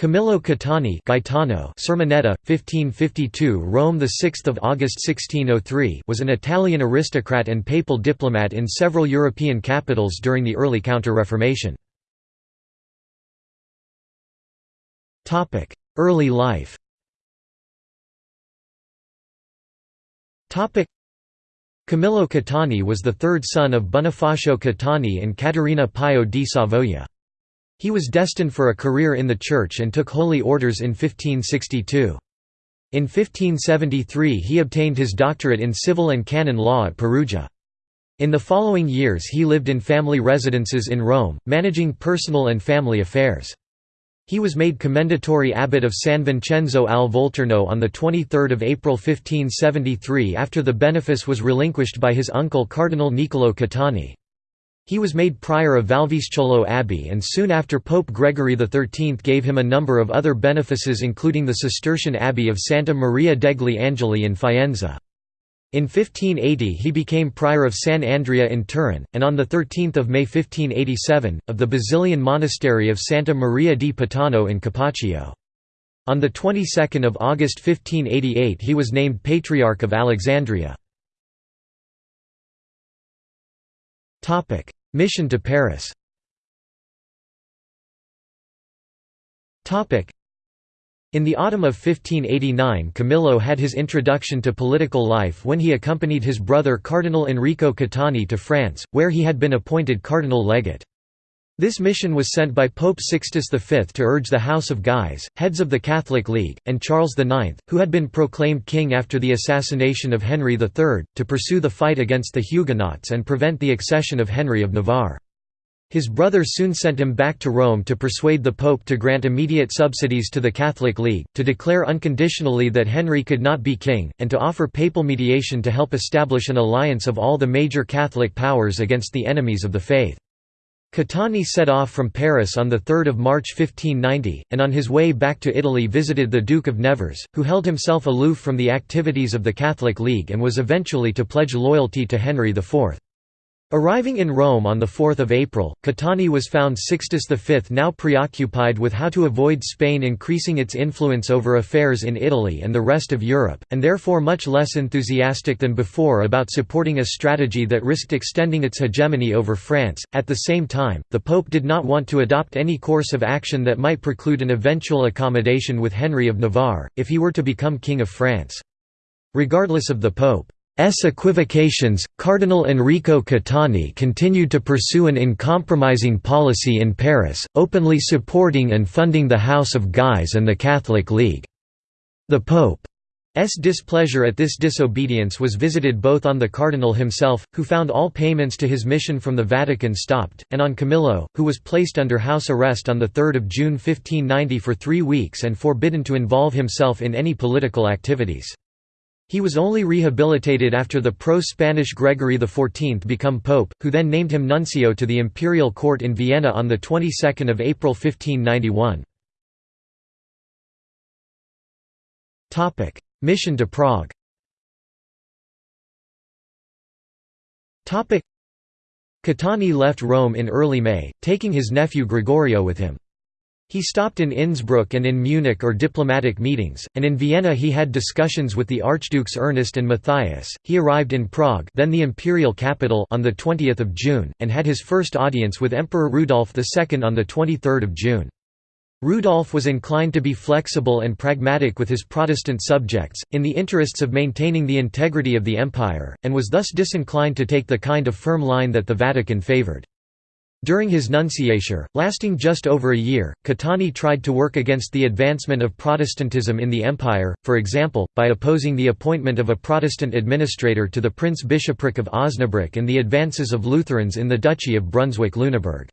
Camillo Caetani Gaetano Sermoneta, 1552 Rome 6 August 1603 was an Italian aristocrat and papal diplomat in several European capitals during the early Counter-Reformation. Early life Camillo Caetani was the third son of Bonifacio Caetani and Caterina Pio di Savoia. He was destined for a career in the Church and took holy orders in 1562. In 1573 he obtained his doctorate in civil and canon law at Perugia. In the following years he lived in family residences in Rome, managing personal and family affairs. He was made commendatory abbot of San Vincenzo al Volturno on 23 April 1573 after the benefice was relinquished by his uncle Cardinal Niccolò Caetani. He was made prior of Valvisciolo Abbey and soon after Pope Gregory XIII gave him a number of other benefices including the Cistercian Abbey of Santa Maria degli Angeli in Faenza. In 1580 he became prior of San Andrea in Turin, and on 13 May 1587, of the Basilian Monastery of Santa Maria di Patano in Capaccio. On the 22nd of August 1588 he was named Patriarch of Alexandria. Mission to Paris in the autumn of 1589 Camillo had his introduction to political life when he accompanied his brother Cardinal Enrico Caetani to France, where he had been appointed cardinal legate. This mission was sent by Pope Sixtus V to urge the House of Guise, heads of the Catholic League, and Charles IX, who had been proclaimed king after the assassination of Henry III, to pursue the fight against the Huguenots and prevent the accession of Henry of Navarre. His brother soon sent him back to Rome to persuade the Pope to grant immediate subsidies to the Catholic League, to declare unconditionally that Henry could not be king, and to offer papal mediation to help establish an alliance of all the major Catholic powers against the enemies of the faith. Caetani set off from Paris on 3 March 1590, and on his way back to Italy visited the Duke of Nevers, who held himself aloof from the activities of the Catholic League and was eventually to pledge loyalty to Henry IV. Arriving in Rome on 4 April, Caetani was found Sixtus V now preoccupied with how to avoid Spain increasing its influence over affairs in Italy and the rest of Europe, and therefore much less enthusiastic than before about supporting a strategy that risked extending its hegemony over France. At the same time, the Pope did not want to adopt any course of action that might preclude an eventual accommodation with Henry of Navarre, if he were to become King of France. Regardless of the Pope S equivocations, Cardinal Enrico Caetani continued to pursue an uncompromising policy in Paris, openly supporting and funding the House of Guise and the Catholic League. The Pope's displeasure at this disobedience was visited both on the cardinal himself, who found all payments to his mission from the Vatican stopped, and on Camillo, who was placed under house arrest on 3 June 1590 for three weeks and forbidden to involve himself in any political activities. He was only rehabilitated after the pro-Spanish Gregory XIV become pope, who then named him nuncio to the imperial court in Vienna on the 22nd of April 1591. Topic: Mission to Prague. Topic: Caetani left Rome in early May, taking his nephew Gregorio with him. He stopped in Innsbruck and in Munich or diplomatic meetings, and in Vienna he had discussions with the Archdukes Ernest and Matthias. He arrived in Prague, then the imperial capital, on the 20th of June, and had his first audience with Emperor Rudolf II on the 23rd of June. Rudolf was inclined to be flexible and pragmatic with his Protestant subjects, in the interests of maintaining the integrity of the empire, and was thus disinclined to take the kind of firm line that the Vatican favored. During his nunciature, lasting just over a year, Caetani tried to work against the advancement of Protestantism in the empire, for example, by opposing the appointment of a Protestant administrator to the Prince-Bishopric of Osnabrück and the advances of Lutherans in the Duchy of Brunswick-Lüneburg.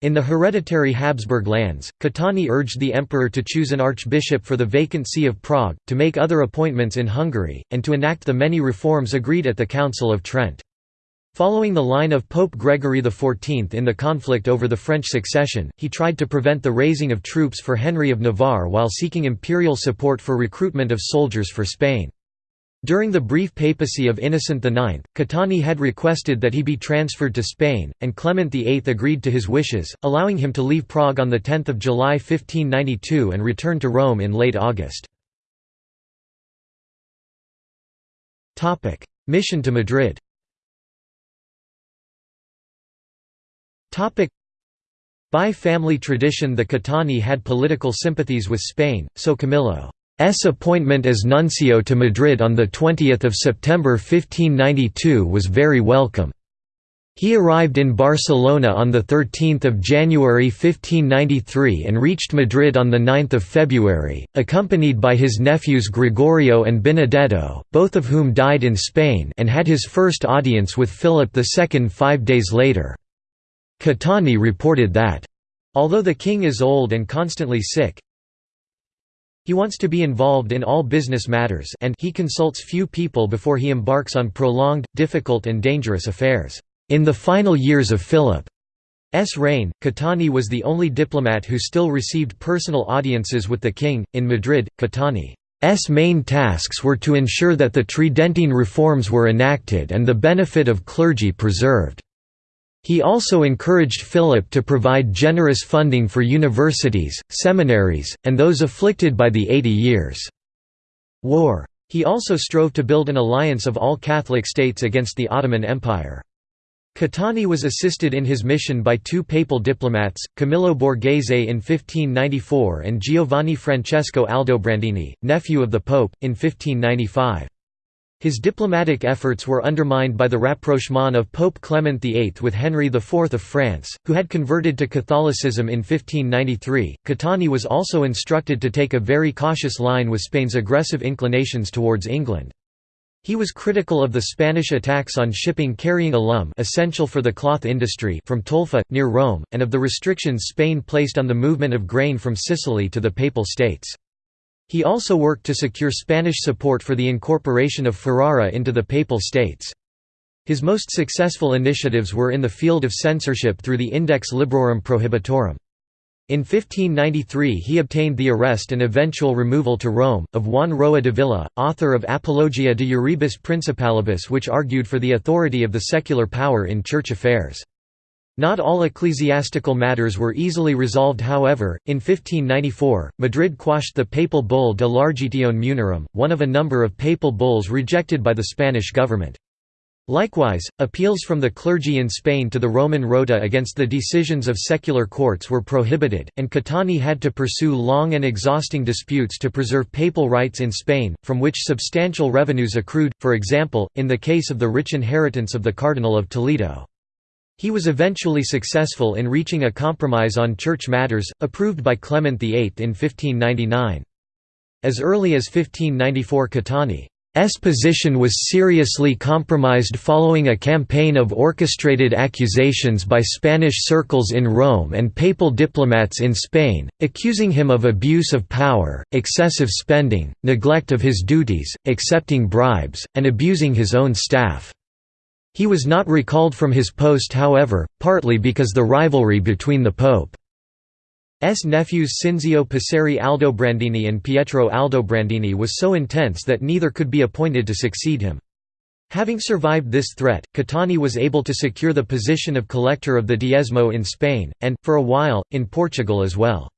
In the hereditary Habsburg lands, Caetani urged the emperor to choose an archbishop for the vacant see of Prague, to make other appointments in Hungary, and to enact the many reforms agreed at the Council of Trent. Following the line of Pope Gregory XIV in the conflict over the French succession, he tried to prevent the raising of troops for Henry of Navarre while seeking imperial support for recruitment of soldiers for Spain. During the brief papacy of Innocent IX, Caetani had requested that he be transferred to Spain, and Clement VIII agreed to his wishes, allowing him to leave Prague on 10 July 1592 and return to Rome in late August. Mission to Madrid By family tradition the Caetani had political sympathies with Spain, so Camillo's appointment as nuncio to Madrid on 20 September 1592 was very welcome. He arrived in Barcelona on 13 January 1593 and reached Madrid on 9 February, accompanied by his nephews Gregorio and Benedetto, both of whom died in Spain and had his first audience with Philip II five days later. Caetani reported that, "...although the king is old and constantly sick, he wants to be involved in all business matters and he consults few people before he embarks on prolonged, difficult and dangerous affairs." In the final years of Philip's reign, Caetani was the only diplomat who still received personal audiences with the king. In Madrid, Caetani's main tasks were to ensure that the Tridentine reforms were enacted and the benefit of clergy preserved. He also encouraged Philip to provide generous funding for universities, seminaries, and those afflicted by the Eighty Years' War. He also strove to build an alliance of all Catholic states against the Ottoman Empire. Caetani was assisted in his mission by two papal diplomats, Camillo Borghese in 1594 and Giovanni Francesco Aldobrandini, nephew of the Pope, in 1595. His diplomatic efforts were undermined by the rapprochement of Pope Clement VIII with Henry IV of France, who had converted to Catholicism in 1593. Caetani was also instructed to take a very cautious line with Spain's aggressive inclinations towards England. He was critical of the Spanish attacks on shipping carrying alum essential for the cloth industry from Tolfa, near Rome, and of the restrictions Spain placed on the movement of grain from Sicily to the Papal States. He also worked to secure Spanish support for the incorporation of Ferrara into the Papal States. His most successful initiatives were in the field of censorship through the Index Librorum Prohibitorum. In 1593 he obtained the arrest and eventual removal to Rome, of Juan Roa Dávila, author of Apologia de Iurebus Principalibus which argued for the authority of the secular power in church affairs. Not all ecclesiastical matters were easily resolved however, in 1594, Madrid quashed the papal bull De Largitione munerum, one of a number of papal bulls rejected by the Spanish government. Likewise, appeals from the clergy in Spain to the Roman Rota against the decisions of secular courts were prohibited, and Caetani had to pursue long and exhausting disputes to preserve papal rights in Spain, from which substantial revenues accrued, for example, in the case of the rich inheritance of the Cardinal of Toledo. He was eventually successful in reaching a compromise on church matters, approved by Clement VIII in 1599. As early as 1594 Caetani's position was seriously compromised following a campaign of orchestrated accusations by Spanish circles in Rome and papal diplomats in Spain, accusing him of abuse of power, excessive spending, neglect of his duties, accepting bribes, and abusing his own staff. He was not recalled from his post however, partly because the rivalry between the Pope's nephews Cinzio Passeri Aldobrandini and Pietro Aldobrandini was so intense that neither could be appointed to succeed him. Having survived this threat, Caetani was able to secure the position of collector of the Diezmo in Spain, and, for a while, in Portugal as well.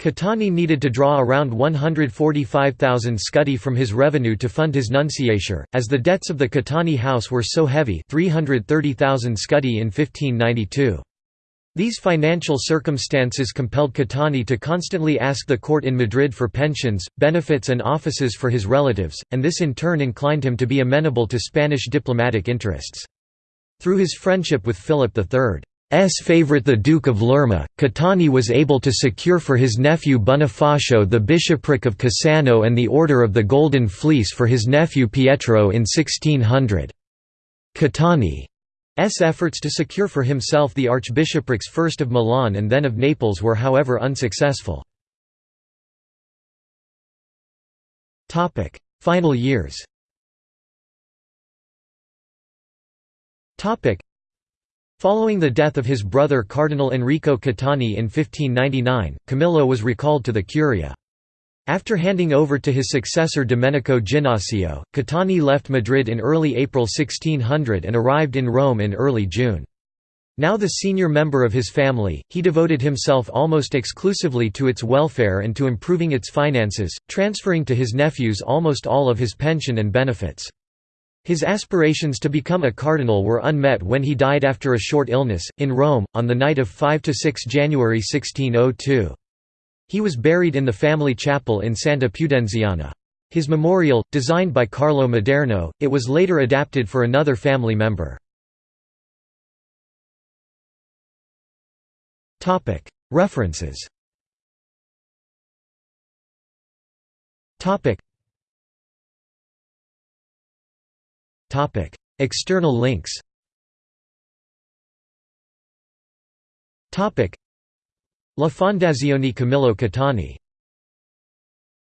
Caetani needed to draw around 145,000 scudi from his revenue to fund his nunciature, as the debts of the Caetani house were so heavy 330,000 scudi in 1592. These financial circumstances compelled Caetani to constantly ask the court in Madrid for pensions, benefits and offices for his relatives, and this in turn inclined him to be amenable to Spanish diplomatic interests. Through his friendship with Philip III, S favourite the Duke of Lerma, Caetani was able to secure for his nephew Bonifacio the bishopric of Cassano and the Order of the Golden Fleece for his nephew Pietro in 1600. Caetani's efforts to secure for himself the archbishoprics first of Milan and then of Naples were however unsuccessful. Final years Following the death of his brother Cardinal Enrico Caetani in 1599, Camillo was recalled to the Curia. After handing over to his successor Domenico Ginnasio, Caetani left Madrid in early April 1600 and arrived in Rome in early June. Now the senior member of his family, he devoted himself almost exclusively to its welfare and to improving its finances, transferring to his nephews almost all of his pension and benefits. His aspirations to become a cardinal were unmet when he died after a short illness, in Rome, on the night of 5–6 January 1602. He was buried in the family chapel in Santa Pudenziana. His memorial, designed by Carlo Maderno, it was later adapted for another family member. References External links. La Fondazione Camillo Caetani